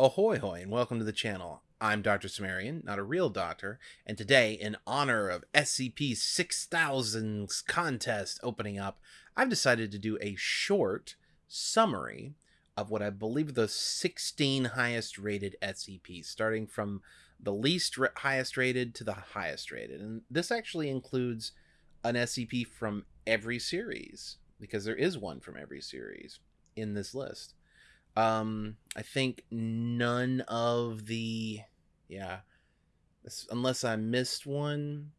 Ahoy hoy and welcome to the channel. I'm Dr. Sumerian, not a real doctor, and today, in honor of SCP 6000's contest opening up, I've decided to do a short summary of what I believe the 16 highest rated SCPs, starting from the least highest rated to the highest rated. And this actually includes an SCP from every series, because there is one from every series in this list. Um, I think none of the, yeah, unless I missed one.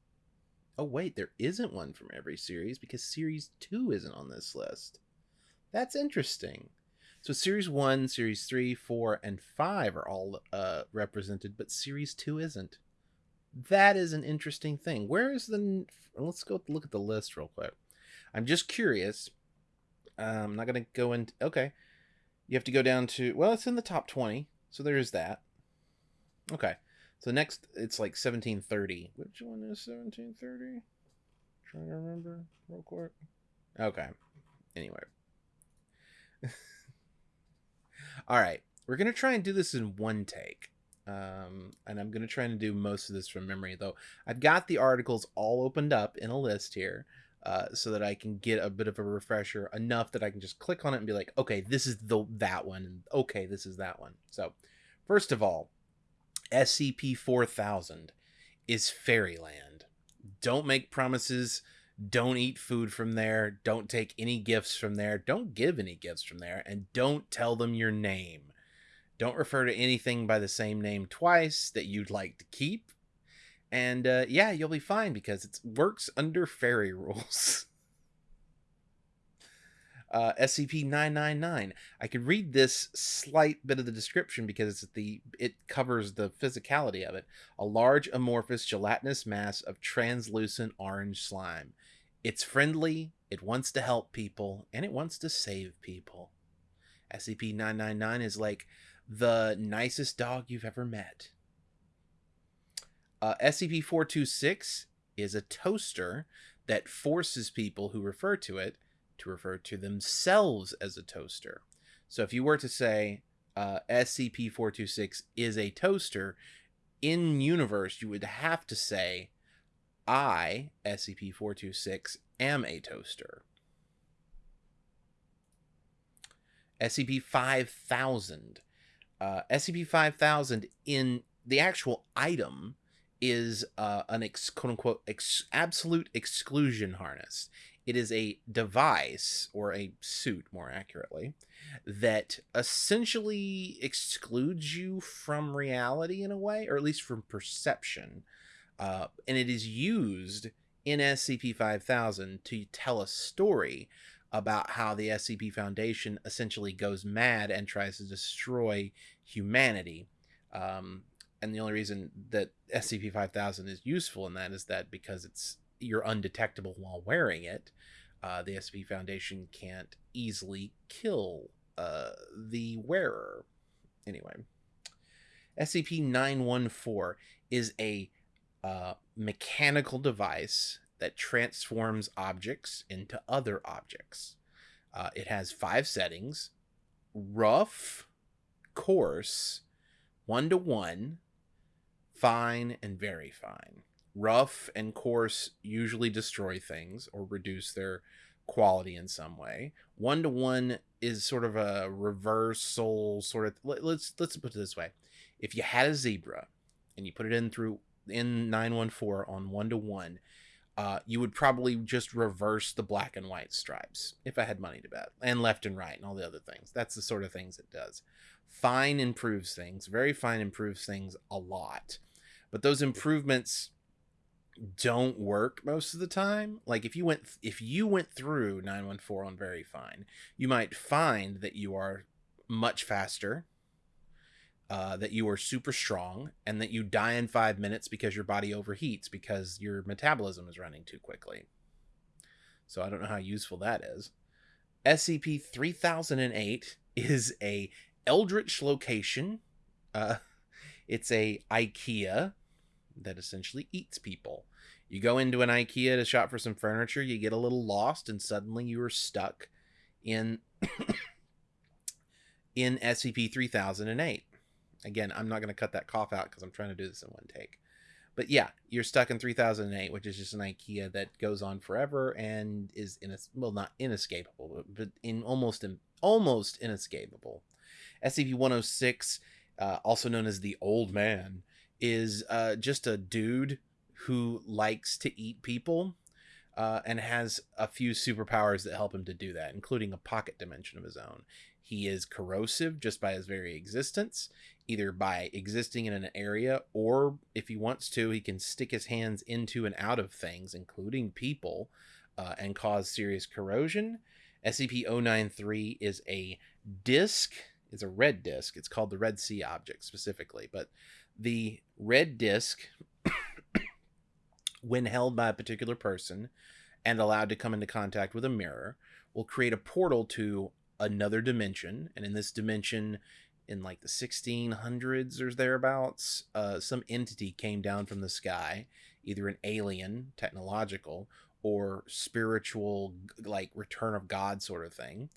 Oh wait, there isn't one from every series because series two isn't on this list. That's interesting. So series one, series three, four, and five are all uh, represented, but series two isn't. That is an interesting thing. Where is the? Let's go look at the list real quick. I'm just curious. Uh, I'm not gonna go into. Okay, you have to go down to well it's in the top 20 so there's that. Okay so next it's like 1730 which one is 1730 trying to remember real quick. Okay anyway. All right we're gonna try and do this in one take. Um, and i'm gonna try and do most of this from memory though. I've got the articles all opened up in a list here uh, so that I can get a bit of a refresher enough that I can just click on it and be like, okay, this is the that one, and okay, this is that one. So, first of all, SCP 4000 is Fairyland. Don't make promises. Don't eat food from there. Don't take any gifts from there. Don't give any gifts from there. And don't tell them your name. Don't refer to anything by the same name twice that you'd like to keep and uh, yeah, you'll be fine because it works under fairy rules. Uh, SCP 999. I could read this slight bit of the description because the it covers the physicality of it. A large amorphous gelatinous mass of translucent orange slime. It's friendly, it wants to help people, and it wants to save people. SCP 999 is like the nicest dog you've ever met. Uh, SCP 426 is a toaster that forces people who refer to it to refer to themselves as a toaster. So if you were to say uh, SCP 426 is a toaster, in universe, you would have to say, I, SCP 426, am a toaster. SCP 5000. Uh, SCP 5000 in the actual item is uh, an ex- quote unquote ex- absolute exclusion harness. It is a device or a suit, more accurately, that essentially excludes you from reality in a way, or at least from perception. Uh, and it is used in SCP 5000 to tell a story about how the SCP Foundation essentially goes mad and tries to destroy humanity. Um, and the only reason that SCP 5000 is useful in that is that because it's you're undetectable while wearing it, uh, the SCP Foundation can't easily kill uh, the wearer. Anyway, SCP 914 is a uh, mechanical device that transforms objects into other objects. Uh, it has five settings rough, coarse, one to one, fine, and very fine. Rough and coarse usually destroy things or reduce their quality in some way. One to one is sort of a reversal sort of let, let's let's put it this way. If you had a zebra and you put it in through in 914 on one to one, uh, you would probably just reverse the black and white stripes if I had money to bet, and left and right, and all the other things. That's the sort of things it does. Fine improves things, very fine improves things a lot but those improvements don't work most of the time. Like if you went if you went through 914 on very fine you might find that you are much faster uh, that you are super strong and that you die in five minutes because your body overheats because your metabolism is running too quickly. So i don't know how useful that is. Scp 3008 is a eldritch location. Uh, it's a ikea that essentially eats people. You go into an IKEA to shop for some furniture, you get a little lost, and suddenly you are stuck in in SCP 3008. Again, I'm not going to cut that cough out because I'm trying to do this in one take. But yeah, you're stuck in 3008, which is just an IKEA that goes on forever and is in a well, not inescapable, but, but in almost in, almost inescapable. SCP-106, uh, also known as the Old Man, is uh, just a dude who likes to eat people uh, and has a few superpowers that help him to do that, including a pocket dimension of his own. He is corrosive just by his very existence, either by existing in an area or if he wants to, he can stick his hands into and out of things, including people, uh, and cause serious corrosion. SCP 093 is a disc, it's a red disc. It's called the Red Sea object specifically, but the red disc, when held by a particular person and allowed to come into contact with a mirror, will create a portal to another dimension. And in this dimension, in like the 1600s or thereabouts, uh, some entity came down from the sky, either an alien, technological, or spiritual, like return of God sort of thing,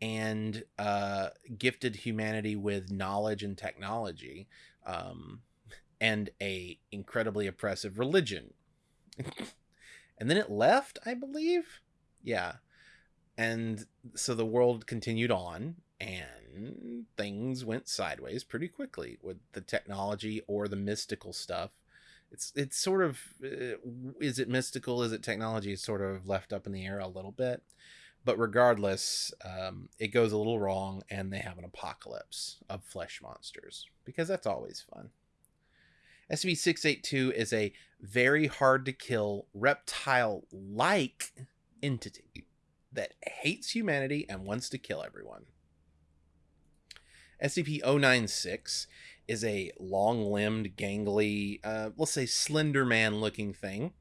and uh, gifted humanity with knowledge and technology, um, and a incredibly oppressive religion. and then it left, I believe. Yeah, and so the world continued on, and things went sideways pretty quickly with the technology or the mystical stuff. It's it's sort of uh, is it mystical? Is it technology? It's sort of left up in the air a little bit but regardless, um, it goes a little wrong, and they have an apocalypse of flesh monsters because that's always fun. SCP 682 is a very hard to kill reptile like entity that hates humanity and wants to kill everyone. SCP 096 is a long limbed, gangly, uh, let's say slender man looking thing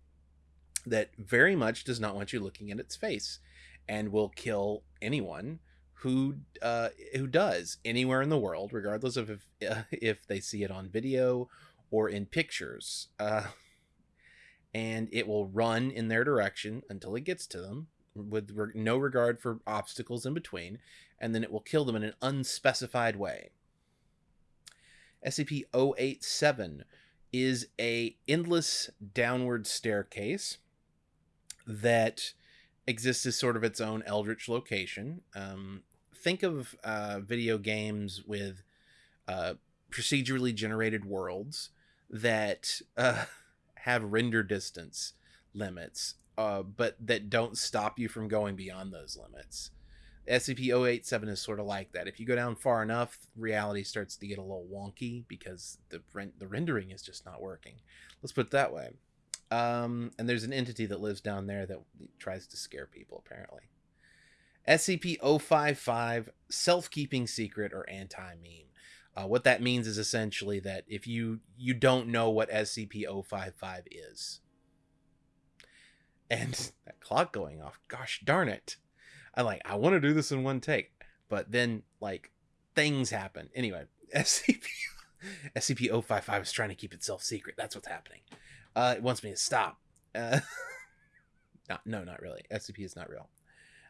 that very much does not want you looking at its face and will kill anyone who uh, who does anywhere in the world, regardless of if if they see it on video or in pictures. Uh, and it will run in their direction until it gets to them, with re- no regard for obstacles in between, and then it will kill them in an unspecified way. SCP-087 is a endless downward staircase that exists as sort of its own eldritch location. Um, think of uh, video games with uh, procedurally generated worlds that uh, have render distance limits, uh, but that don't stop you from going beyond those limits. SCP-087 is sort of like that. If you go down far enough, reality starts to get a little wonky because the the rendering is just not working. Let's put it that way. Um, and there's an entity that lives down there that tries to scare people, apparently. SCP 055 Self Keeping Secret or Anti Meme. Uh, what that means is essentially that if you you don't know what SCP 055 is, and that clock going off, gosh darn it. I like I want to do this in one take, but then like things happen. Anyway, SCP SCP 055 is trying to keep itself secret. That's what's happening. Uh, it wants me to stop. Uh, no, no, not really. SCP is not real.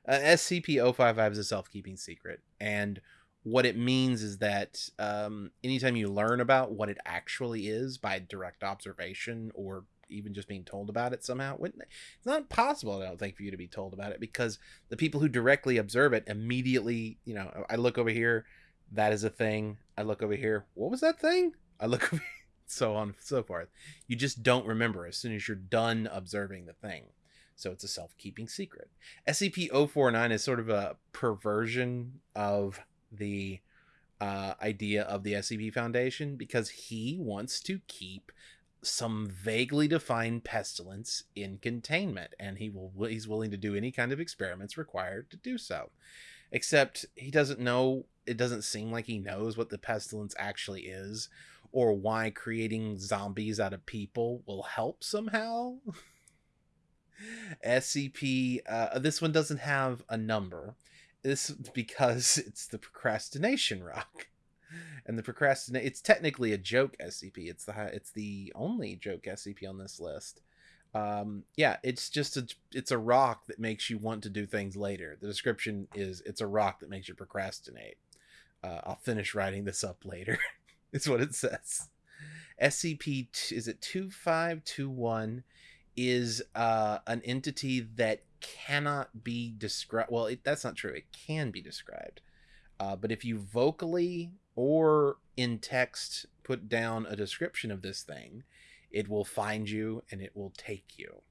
Uh, SCP-055 is a self-keeping secret, and what it means is that um, anytime you learn about what it actually is by direct observation or even just being told about it somehow, it's not possible, I don't think, for you to be told about it because the people who directly observe it immediately, you know, I look over here, that is a thing. I look over here, what was that thing? I look over here so on and so forth. You just don't remember as soon as you're done observing the thing. So it's a self keeping secret. SCP 049 is sort of a perversion of the uh, idea of the SCP Foundation because he wants to keep some vaguely defined pestilence in containment and he will he's willing to do any kind of experiments required to do so except he doesn't know it doesn't seem like he knows what the pestilence actually is or why creating zombies out of people will help somehow. SCP, uh, this one doesn't have a number. This because it's the procrastination rock. And the procrastinate it's technically a joke SCP. It's the it's the only joke SCP on this list. Um, yeah, it's just a it's a rock that makes you want to do things later. The description is it's a rock that makes you procrastinate. Uh, I'll finish writing this up later. is what it says. SCP is it 2521 is uh, an entity that cannot be described. Well, it, that's not true. It can be described. Uh, but if you vocally or in text put down a description of this thing, it will find you and it will take you.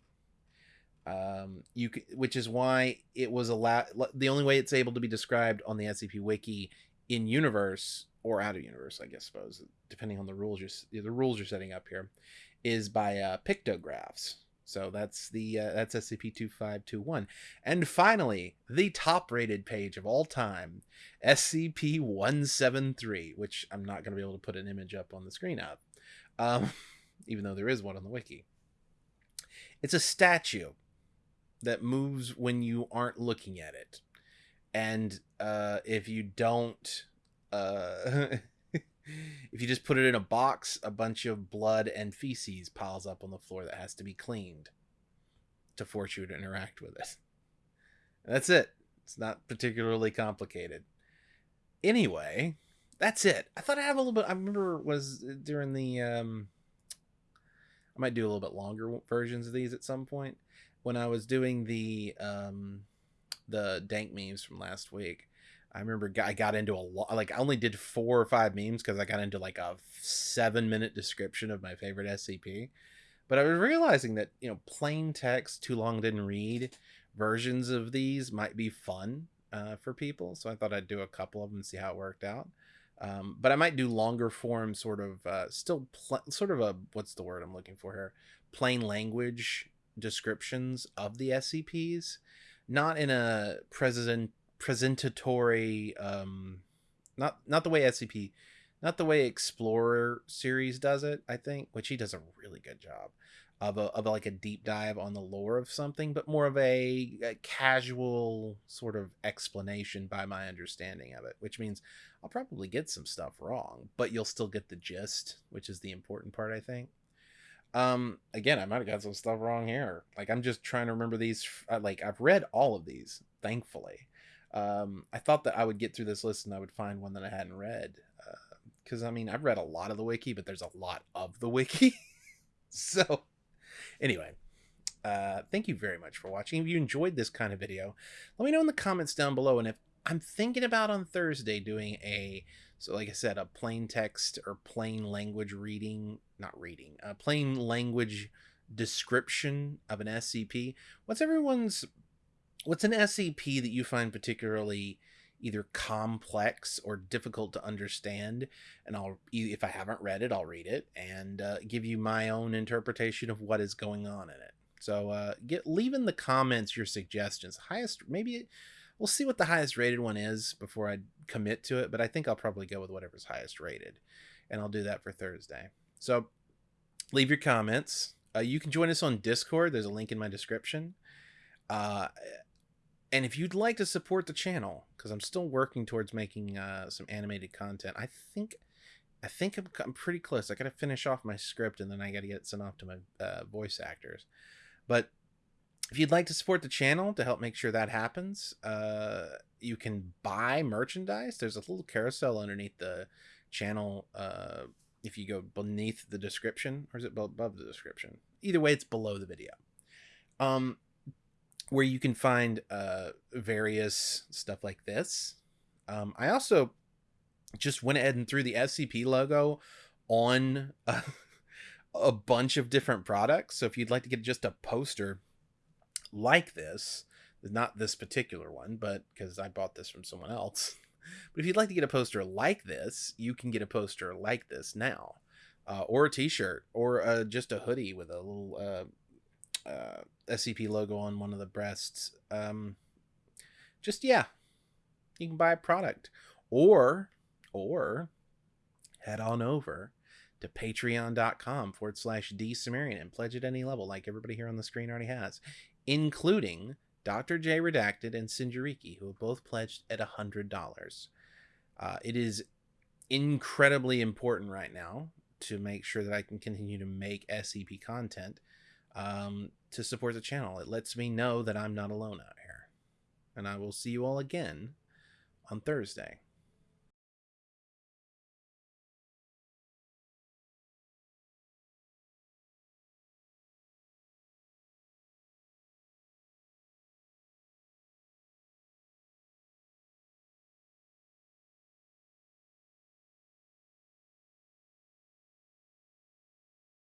Um, you which is why it was allowed. The only way it's able to be described on the SCP Wiki in universe or out of universe, I guess, suppose, depending on the rules you're the rules you're setting up here, is by uh, pictographs. So that's the uh, that's SCP-2521. And finally, the top-rated page of all time, SCP-173, which I'm not going to be able to put an image up on the screen of, um, even though there is one on the wiki. It's a statue that moves when you aren't looking at it, and uh, if you don't. Uh, if you just put it in a box, a bunch of blood and feces piles up on the floor that has to be cleaned to force you to interact with it. That's it. It's not particularly complicated. Anyway, that's it. I thought I have a little bit. I remember was during the. Um, I might do a little bit longer versions of these at some point. When I was doing the um, the dank memes from last week, I remember I got into a lot. Like I only did four or five memes because I got into like a seven minute description of my favorite SCP. But I was realizing that you know plain text, too long didn't read versions of these might be fun uh, for people. So I thought I'd do a couple of them and see how it worked out. Um, but I might do longer form, sort of uh, still pl- sort of a what's the word I'm looking for here? Plain language descriptions of the SCPs, not in a president presentatory um not not the way scp not the way Exploring Series does it i think which he does a really good job of a, of a, like a deep dive on the lore of something but more of a, a casual sort of explanation by my understanding of it which means i'll probably get some stuff wrong but you'll still get the gist which is the important part i think. Um again i might have got some stuff wrong here. Like i'm just trying to remember these like i've read all of these thankfully um, I thought that I would get through this list and I would find one that I hadn't read. Because, uh, I mean, I've read a lot of the wiki, but there's a lot of the wiki. so, anyway, uh, thank you very much for watching. If you enjoyed this kind of video, let me know in the comments down below. And if I'm thinking about on Thursday doing a, so like I said, a plain text or plain language reading, not reading, a plain language description of an SCP. What's everyone's what's an SCP that you find particularly either complex or difficult to understand? And i'll if i haven't read it i'll read it and uh, give you my own interpretation of what is going on in it. So uh, get leave in the comments your suggestions. Highest maybe we'll see what the highest rated one is before i commit to it but i think i'll probably go with whatever's highest rated and i'll do that for thursday. So leave your comments. Uh, you can join us on discord. There's a link in my description. Uh, and if you'd like to support the channel because i'm still working towards making uh, some animated content i think i think I'm, I'm, pretty close. I gotta finish off my script and then i gotta get sent off to my uh, voice actors. But if you'd like to support the channel to help make sure that happens uh, you can buy merchandise. There's a little carousel underneath the channel uh, if you go beneath the description or is it above the description? Either way it's below the video. Um, where you can find uh, various stuff like this. Um, I also just went ahead and threw the SCP logo on a, a bunch of different products. So if you'd like to get just a poster like this, not this particular one, but because I bought this from someone else. But if you'd like to get a poster like this, you can get a poster like this now, uh, or a T-shirt, or uh, just a hoodie with a little uh, SCP logo on one of the breasts. Um, just yeah, you can buy a product, or or head on over to patreon.com forward slash d and pledge at any level, like everybody here on the screen already has, including Dr. J Redacted and Sinjariki, who have both pledged at a hundred dollars. Uh, it is incredibly important right now to make sure that I can continue to make SCP content um, to support the channel. It lets me know that I'm not alone out here. And I will see you all again on Thursday.